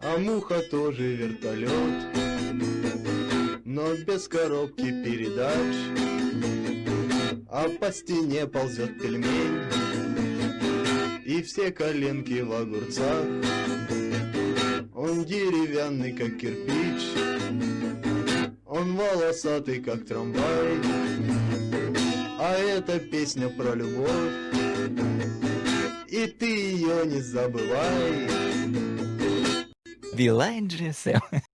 А муха тоже вертолет, но без коробки передач. А по стене ползет пельмень, и все коленки в огурцах. Он деревянный, как кирпич, он волосатый, как трамвай. Это песня про любовь, и ты ее не забывай. Билайн GSM.